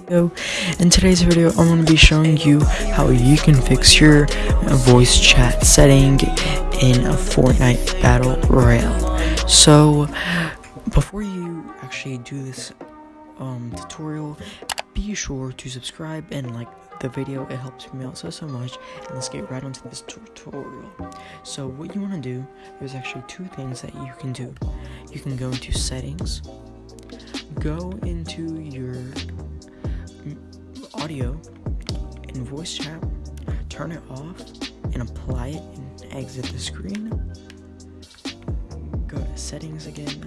video. In today's video, I'm going to be showing you how you can fix your voice chat setting in a Fortnite Battle Royale. So, before you actually do this um, tutorial, be sure to subscribe and like the video. It helps me out so, so much. And let's get right onto this tutorial. So, what you want to do, there's actually two things that you can do. You can go into settings, go into voice chat, turn it off, and apply it and exit the screen. Go to settings again,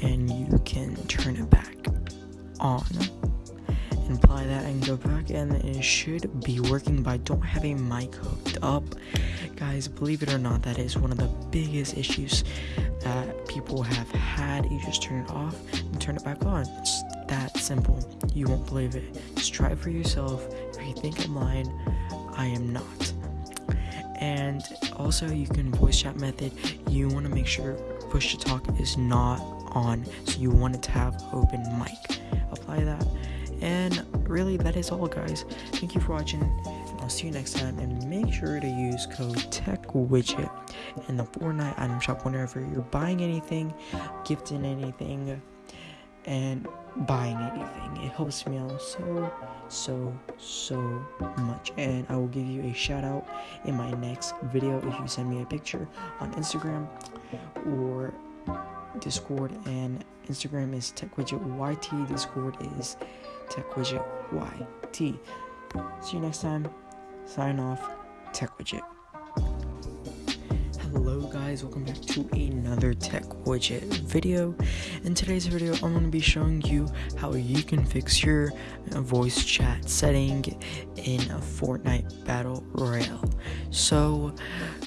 and you can turn it back on. And apply that and go back and it should be working but I don't have a mic hooked up. Guys believe it or not that is one of the biggest issues that people have had. You just turn it off and turn it back on. It's that simple. You won't believe it. Just try it for yourself. If you think i'm lying i am not. And also you can voice chat method. You want to make sure push to talk is not on. So you want it to have open mic. Apply that. And really that is all guys. Thank you for watching and i'll see you next time. And make sure to use code TechWidget in the fortnite item shop whenever you're buying anything gifting anything and buying anything. It helps me out so so so much. And i will give you a shout out in my next video if you send me a picture on instagram or discord. And instagram is techwidget yt discord is techwidget yt see you next time. Sign off techwidget hello guys. Welcome back to another tech widget video in today's video i'm going to be showing you how you can fix your uh, voice chat setting in a fortnite battle royale. So